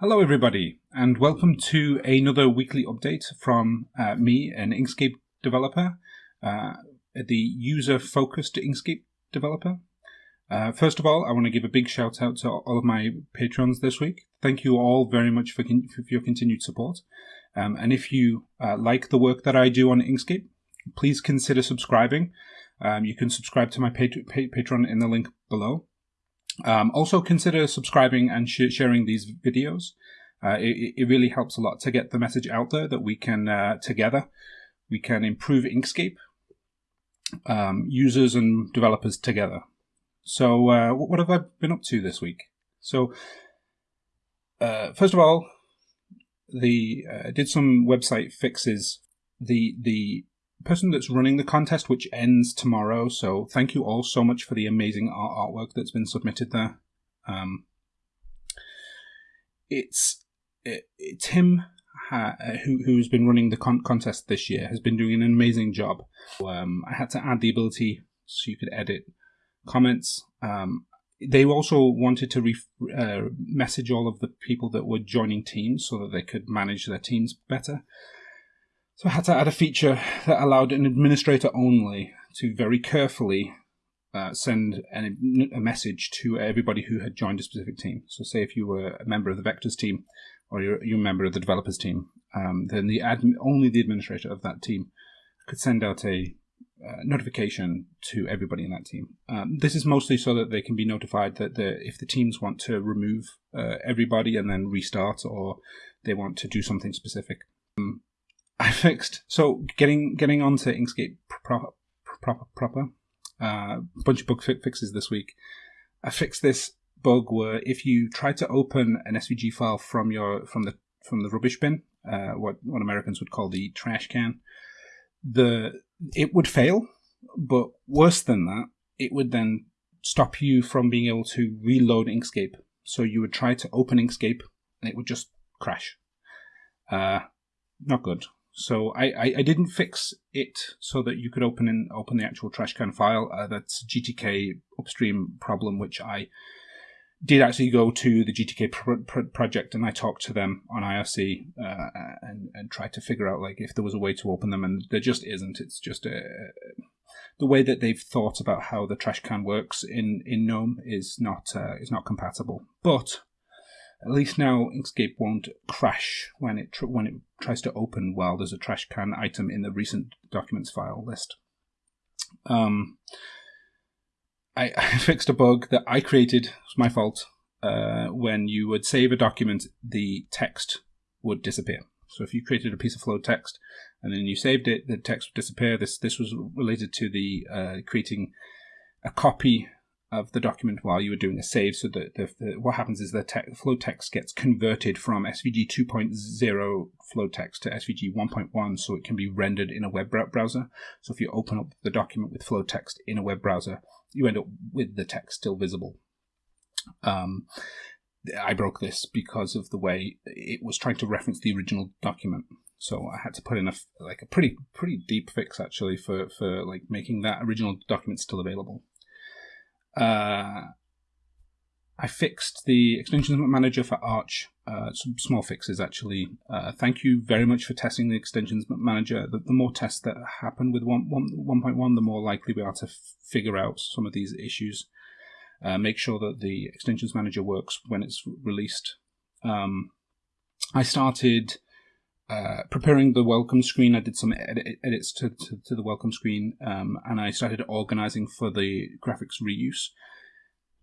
Hello, everybody, and welcome to another weekly update from uh, me, an Inkscape developer, uh, the user focused Inkscape developer. Uh, first of all, I want to give a big shout out to all of my patrons this week. Thank you all very much for, con- for your continued support. Um, and if you uh, like the work that I do on Inkscape, please consider subscribing. Um, you can subscribe to my pat- pa- Patreon in the link below. Um, also, consider subscribing and sh- sharing these videos. Uh, it, it, really helps a lot to get the message out there that we can uh, together we can improve Inkscape um, users and developers together. So, uh, what have I been up to this week? So, uh, first of all, the uh, did some website fixes. The the person that's running the contest, which ends tomorrow. So thank you all so much for the amazing art artwork that's been submitted there. Um, it's it, Tim uh, who who's been running the con- contest this year has been doing an amazing job. Um, I had to add the ability so you could edit comments. Um, they also wanted to re- uh, message all of the people that were joining teams so that they could manage their teams better. So I had to add a feature that allowed an administrator only to very carefully uh, send an, a message to everybody who had joined a specific team. So, say if you were a member of the Vectors team or you're, you're a member of the developers team, um, then the admin, only the administrator of that team could send out a uh, notification to everybody in that team. Um, this is mostly so that they can be notified that the, if the teams want to remove uh, everybody and then restart, or they want to do something specific. Um, I fixed. So getting getting onto Inkscape proper proper proper. A uh, bunch of bug fixes this week. I fixed this bug where if you try to open an SVG file from your from the from the rubbish bin, uh, what what Americans would call the trash can, the it would fail. But worse than that, it would then stop you from being able to reload Inkscape. So you would try to open Inkscape and it would just crash. Uh, not good. So I, I, I, didn't fix it so that you could open and open the actual trash can file. Uh, that's GTK upstream problem, which I did actually go to the GTK project and I talked to them on IRC uh, and and tried to figure out like if there was a way to open them, and there just isn't. It's just a, the way that they've thought about how the trash can works in in GNOME is not uh, is not compatible. But at least now Inkscape won't crash when it when it tries to open while there's a trash can item in the recent documents file list. Um, I, I fixed a bug that I created. It's my fault. Uh, when you would save a document, the text would disappear. So if you created a piece of flow text and then you saved it, the text would disappear. This this was related to the uh, creating a copy of the document while you were doing a save. So that the, the, what happens is the te- flow text gets converted from SVG 2.0 flow text to SVG 1.1 so it can be rendered in a web browser. So if you open up the document with flow text in a web browser, you end up with the text still visible. Um, I broke this because of the way it was trying to reference the original document. So I had to put in a like a pretty pretty deep fix actually for for like making that original document still available. Uh, I fixed the extensions manager for Arch. Uh, some small fixes actually. Uh, thank you very much for testing the extensions manager. The, the more tests that happen with 1.1, the more likely we are to figure out some of these issues. Uh, make sure that the extensions manager works when it's released. Um, I started uh, preparing the welcome screen. I did some edit- edits to, to, to, the welcome screen, um, and I started organizing for the graphics reuse.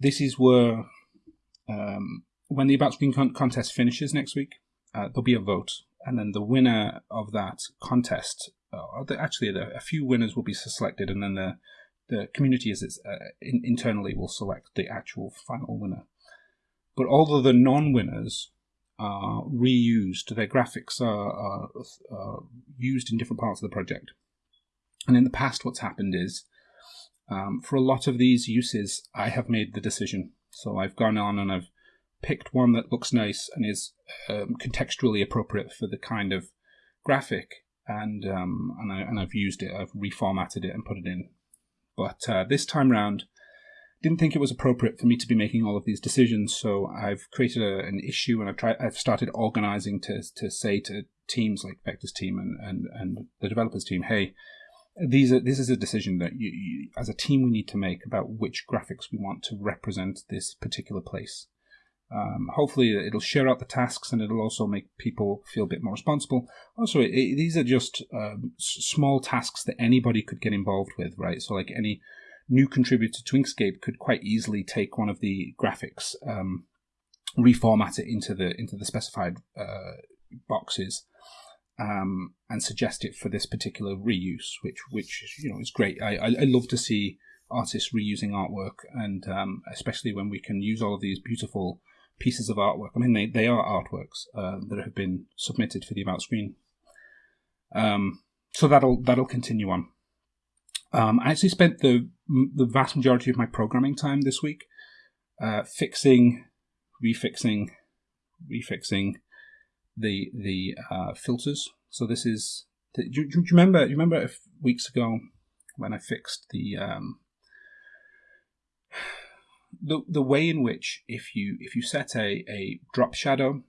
This is where, um, when the About Screen con- contest finishes next week, uh, there'll be a vote, and then the winner of that contest, uh, actually, a few winners will be selected, and then the the community is uh, in, internally will select the actual final winner. But all of the non-winners are reused. Their graphics are, are, are, used in different parts of the project. And in the past, what's happened is, um, for a lot of these uses, I have made the decision. So I've gone on and I've picked one that looks nice and is um, contextually appropriate for the kind of graphic, and um, and, I, and I've used it. I've reformatted it and put it in. But uh, this time round, didn't think it was appropriate for me to be making all of these decisions. So I've created a, an issue and I've tried. I've started organizing to to say to teams like Vector's team and and and the developers team, hey, these are this is a decision that you, you as a team we need to make about which graphics we want to represent this particular place. Um, hopefully, it'll share out the tasks and it'll also make people feel a bit more responsible. Also, it, it, these are just um, small tasks that anybody could get involved with, right? So, like any new contributor to Inkscape could quite easily take one of the graphics, um, reformat it into the into the specified uh, boxes, um, and suggest it for this particular reuse, which which you know is great. I I, I love to see artists reusing artwork, and um, especially when we can use all of these beautiful pieces of artwork. I mean, they, they are artworks uh, that have been submitted for the About Screen. Um, so that'll that'll continue on. Um, I actually spent the the vast majority of my programming time this week uh, fixing, refixing, refixing the the uh, filters. So this is. The, do, do, you remember? Do you remember weeks ago when I fixed the um, the the way in which if you if you set a, a drop shadow,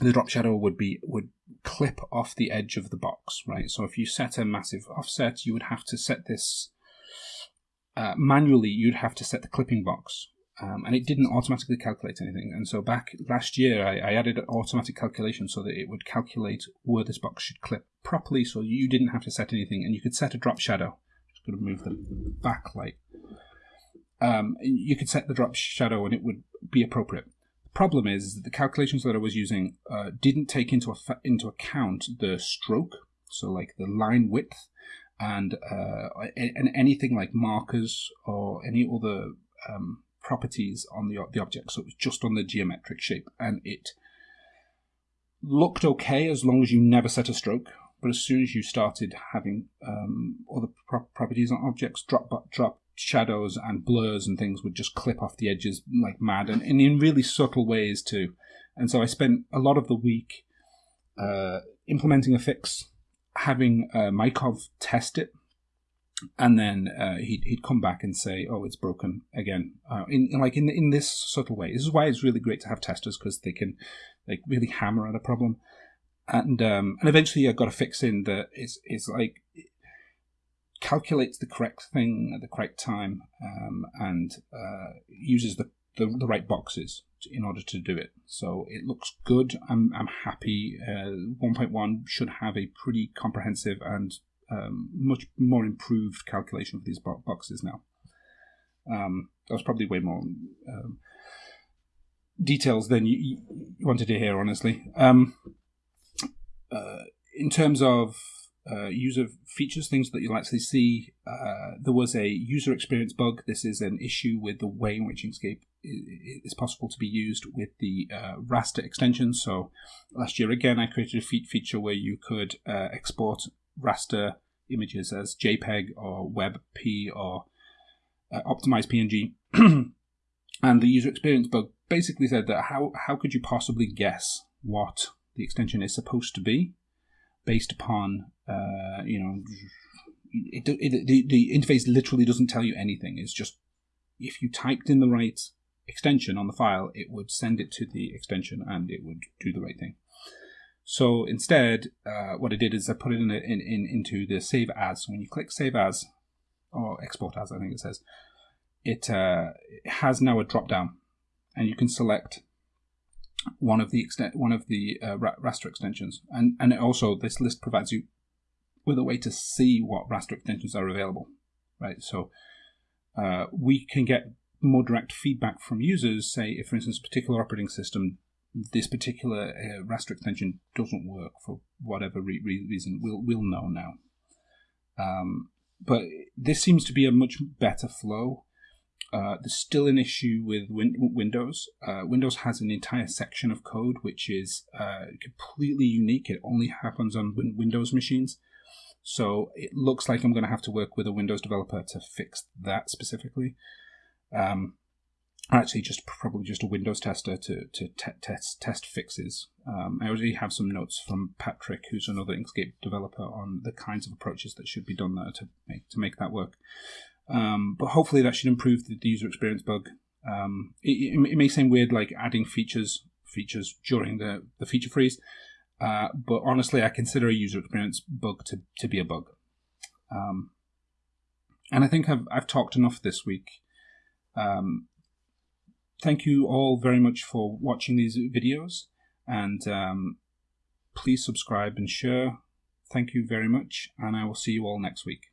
the drop shadow would be would clip off the edge of the box, right? So if you set a massive offset, you would have to set this uh, manually. You'd have to set the clipping box, um, and it didn't automatically calculate anything. And so back last year, I, I added an automatic calculation so that it would calculate where this box should clip properly, so you didn't have to set anything, and you could set a drop shadow. Just going to move the backlight um, you could set the drop shadow and it would be appropriate. Problem is that the calculations that I was using uh, didn't take into, into account the stroke, so like the line width, and uh, and anything like markers or any other um, properties on the the object. So it was just on the geometric shape, and it looked okay as long as you never set a stroke. But as soon as you started having um, other pro- properties on objects, drop drop shadows and blurs and things would just clip off the edges like mad and, and in really subtle ways too. And so I spent a lot of the week uh, implementing a fix, having uh, Mykov test it, and then uh, he'd, he'd come back and say, "Oh, it's broken again." Uh, in, in, like in in this subtle way. This is why it's really great to have testers because they can like really hammer at a problem. And um, and eventually I got a fix in that is is like calculates the correct thing at the correct time um, and uh, uses the, the, the, right boxes in order to do it. So it looks good. I'm, I'm happy. Uh, 1.1 should have a pretty comprehensive and um, much more improved calculation of these bo- boxes now. Um, that was probably way more um, details than you, you, wanted to hear, honestly. Um, uh, in terms of uh, user features, things that you'll actually see. Uh, there was a user experience bug. This is an issue with the way in which Inkscape is possible to be used with the uh, raster extension. So last year, again, I created a feature where you could uh, export raster images as JPEG or WebP or uh, optimized PNG. and the user experience bug basically said that how, how could you possibly guess what the extension is supposed to be based upon uh, you know it, it, the, the interface literally doesn't tell you anything. It's just if you typed in the right extension on the file it would send it to the extension and it would do the right thing. So instead uh, what I did is I put it in, in, in into the save as. So when you click save as or export as I think it says it, uh, it has now a drop down. And you can select one of the extent one of the uh, raster extensions, and and also this list provides you with a way to see what raster extensions are available, right? So uh, we can get more direct feedback from users. Say, if for instance, particular operating system, this particular uh, raster extension doesn't work for whatever re- reason, we'll we'll know now. Um, but this seems to be a much better flow uh, there's still an issue with win- Windows. Uh, Windows has an entire section of code which is uh, completely unique. It only happens on win- Windows machines. So it looks like I'm going to have to work with a Windows developer to fix that specifically. Um, actually, just probably just a Windows tester to, to te- test test fixes. Um, I already have some notes from Patrick, who's another Inkscape developer, on the kinds of approaches that should be done there to make to make that work. Um, but hopefully that should improve the, user experience bug. Um, it, it, it, may seem weird, like adding features features during the, the feature freeze, uh, but honestly, I consider a user experience bug to, to be a bug. Um, and I think I've, I've talked enough this week. Um, thank you all very much for watching these videos, and um, please subscribe and share. Thank you very much, and I will see you all next week.